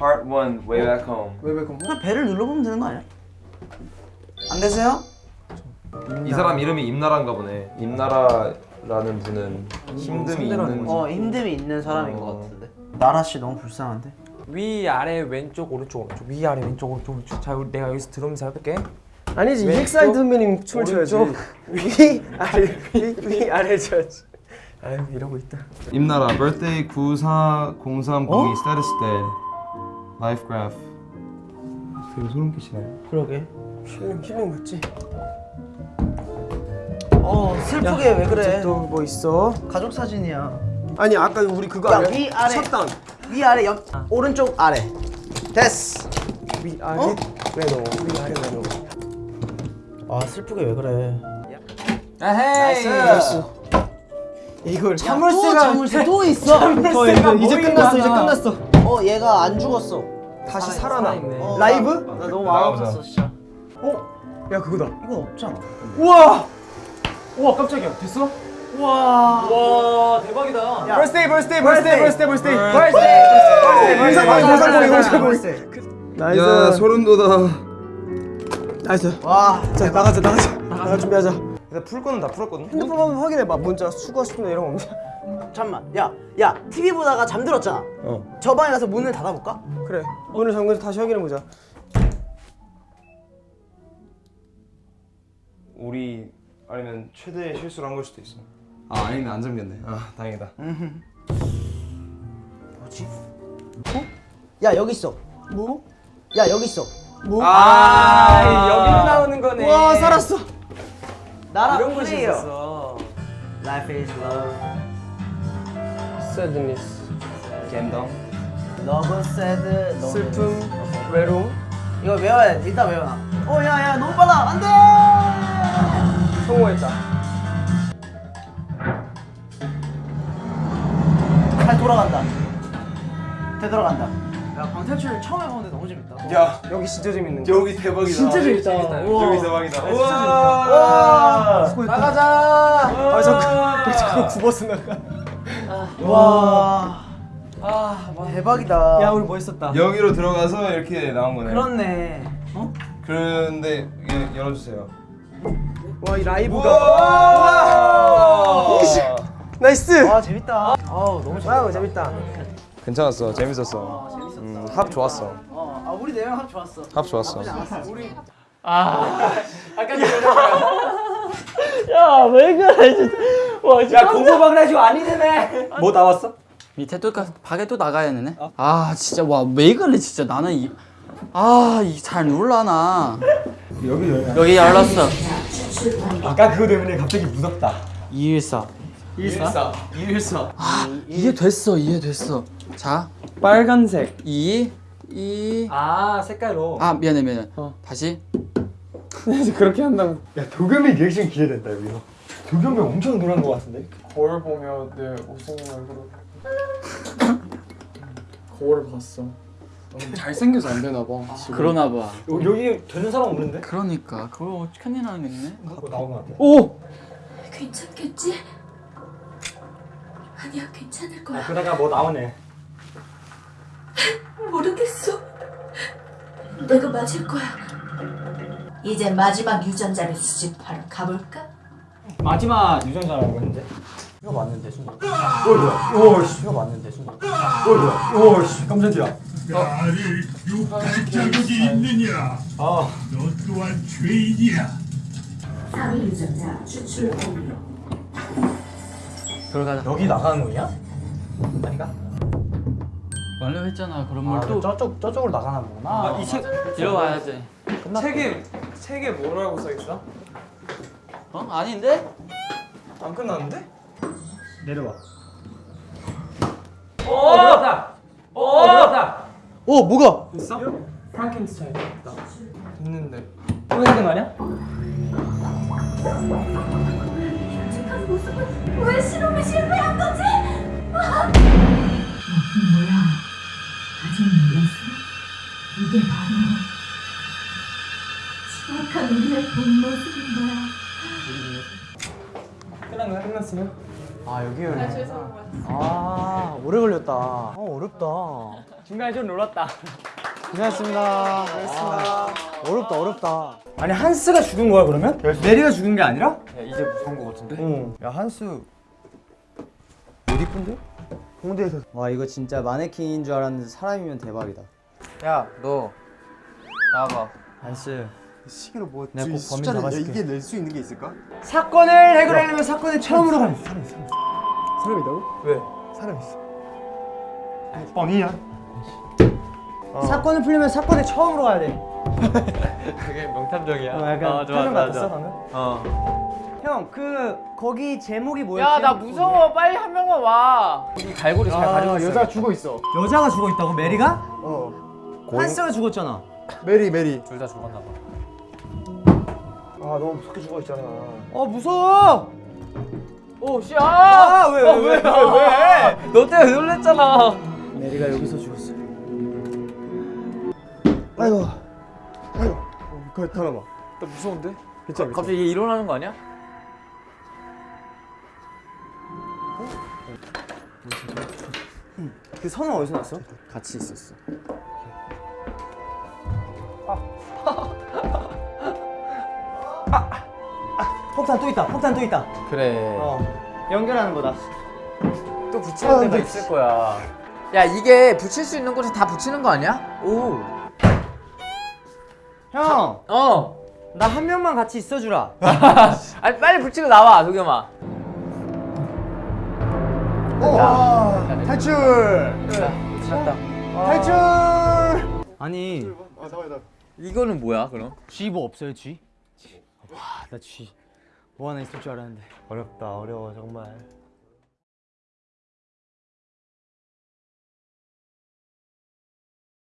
Part 1 Way Back Home. 왜왜 그냥 배를 눌러보면 되는 거 아니야? 안 되세요? 이 사람 이름이 임나라인가 보네. 임나라라는 분은 힘듦이 있는. 어 힘듦이 있는 사람인 것 같은데 나라 씨 너무 불쌍한데? 위 아래 왼쪽 오른쪽 오른쪽 위 아래 왼쪽 오른쪽 오른쪽 자 내가 여기서 들으면서 해볼게 아니지 EXID 선배님 춤을 춰야지. 위 아래 위, 위 아래 쳐야지 아유 이러고 있다 임나라 birthday 940302 status day life graph. 되게 소름 끼치네. 그러게. 힐링 힐링 맞지? 어 슬프게 왜 그래? 또 뭐 있어? 가족 사진이야. 아니 아까 우리 그거 야, 아니야? 위, 아래. 셧다운. 위 아래 옆 오른쪽 아래. 됐어. 위 아래 어? 왼쪽 위 아래 왼쪽 아 슬프게 왜 그래? nice. 이걸 자물쇠가 자물쇠 또 있어? 어, 이제, 이제 끝났어 이제. 끝났어. 어 얘가 안 죽었어 다시 살아나. 어, 라이브? 나, 나 너무 마음. 아팠어 진짜. 야 그거다. 이건 없잖아 우와! 우와 깜짝이야. 됐어? 와. 대박이다. 야. birthday birthday birthday birthday. birthday birthday. 영상공개 영상공개 맞아, 영상공개 nice 야 소름 돋아. nice. 와 자 나가자 나가자. 나가 준비하자. 일단 풀 거는 다 풀었거든. 핸드폰 한번 확인해봐. 문자 수고 싶은데 이런 거 없냐? 잠만 야 야 TV 보다가 잠들었잖아 어. 저 방에 가서 문을 닫아볼까? 그래 오늘 잠궈서 다시 확인해보자 우리 아니면 최대의 실수를 한 걸 수도 있어. 아 아니네 안 잠겼네. 아 다행이다. 뭐지? 어? 야 여기 있어 뭐? 야 여기 있어 아 여기로 나오는 거네 와 살았어 나라 이런 곳이 플레이어 있었어 갬덩. Love sad love. 슬픔 외로움? 이거 외워야 돼. 일단 외워놔 어 야야 너무 빨라. 안돼! 성공했다. 잘 돌아간다. 되돌아간다. 야 방탈출 처음 해보는데 너무 재밌다. 야. 여기 진짜 재밌는 거 여기 대박이다. 진짜 재밌다. 우와. 여기 대박이다. 와. 나가자. 아왜 자꾸 굽어서 나가 와아 와. 대박이다 야 우리 멋있었다 여기로 들어가서 이렇게 나온 거네. 그렇네 어? 그런데 예, 열어주세요. 와 이 라이브가 와. nice 와 재밌다 아우 너무 재밌다 wow 재밌다 괜찮았어. 재밌었어. 재밌었어 음, 합 좋았어. 어, 아 우리 네명 합 좋았어 합 좋았어. 우리 야 왜 그래 진짜. 와야 공부방을 해주고 아니네. 뭐 나왔어? 밑에 또 가, 밖에 또 나가야 되네. 아 진짜 와 왜 그래 진짜. 나는 이 아이잘 놀라나. 여기 여기. 열렸어. 아까 그거 때문에 갑자기 무섭다. 214. 일사. 일사? 아 이해됐어 이해됐어. 자. 빨간색. 2 2아 색깔로. 아 미안해 미안해. 다시 그렇게 한다고. 야 도겸이 리액션 기대된다 여기서 도겸이 엄청 놀란 거 같은데? 거울 보며 내 웃음이 얼굴을 거울을 봤어. 너무 잘생겨서 안 되나 봐. 지금. 그러나 봐. 여기 되는 사람 없는데? 그러니까. 그걸 큰일 나겠네. 나온 거 같아 오! 괜찮겠지? 아니야 괜찮을 거야. 그러다가 뭐 나오네. 모르겠어. 내가 맞을 거야 이제 마지막 유전자를 수집하러 가볼까? 마지막 유전자라고 했는데? 이거 맞는데 순간. 오 뭐야? 오씨. 이거 맞는데 순간. 오 뭐야? 오씨. 깜짝이야 나를 욕할 자격이 있느냐? 아. 너 또한 죄인이야. 3위 유전자 추출 완료. 들어가자. 여기 나가는 거냐? 아닌가? 완료했잖아. 그런 아, 걸 또. 저쪽 저쪽으로 나가나 보구나. 이책 들어와야지. 책에 책에 뭐라고 써 있어? 어 아닌데? 안 끝났는데? 내려와 오 됐다 오 됐다 오 뭐가 됐어? 프랑켄스타인 됐다 됐는데 또 해야 되는 거 아니야? 추악한 우리의 본 모습인 거야 끝난 거야 끝났으면? 아 여기 열려 아 오래 걸렸다 어 어렵다 중간에 좀 놀았다. 고생하셨습니다. 고생하셨습니다. 어렵다 어렵다. 아니 한스가 죽은 거야 그러면? 메리가 죽은 게 아니라? 야 이제 무서운 거 같은데? 응. 야 한스 못 이쁜데? 홍대에서 와 이거 진짜 마네킹인 줄 알았는데 사람이면 대박이다. 야 너 나와봐 한스. 시계로 뭐 내가 꼭 범인 숫자를 잡아줄게. 이게 낼 수 있는 게 있을까? 사건을 해결하려면 사건을 처음으로 가는 사람 있어. 사람 있다고? 왜? 사람 있어. 뻥이야. 사건을 풀려면 사건의 처음으로 가야 돼. 그게 명탐정이야 어, 약간 표정 같았어 방금? 어. 형, 그 거기 제목이 뭐였지? 야 나 무서워 빨리 한 명만 와 여기 갈고리 잘 가지고 있어 여자 죽어 있어. 여자가 죽어 있다고 메리가? 어. 한스가 죽었잖아. 메리 메리. 둘 다 죽었나 봐 아 너무 무섭게 죽어 있잖아. 어 무서워. 오, 씨, 아! 왜, 왜, 왜, 왜, 왜? 너 때문에 놀랬잖아. 메리가 여기서 죽었어. 아이고. 아이고. 어, 그거 털어봐. 나 무서운데? 괜찮아. 갑자기 얘 일어나는 거 아니야? 그 선은 어디서 났어? 같이 있었어. 폭탄 또 있다. 폭탄 또 있다. 그래. 어. 연결하는 거다. 또 붙이는 데가 있을 거야. 야, 이게 붙일 수 있는 곳에 다 붙이는 거 아니야? 오. 형, 어. 나 한 명만 같이 있어주라. 아니, 빨리 붙이고 나와, 도겸아. 어. 탈출. 찾다. 탈출. 아니, 아 나와 나. 이거는 뭐야, 그럼? G 뭐 없어요, G? 와, 나 G. 뭐 하나 있을 줄 알았는데. 어렵다, 어려워 정말.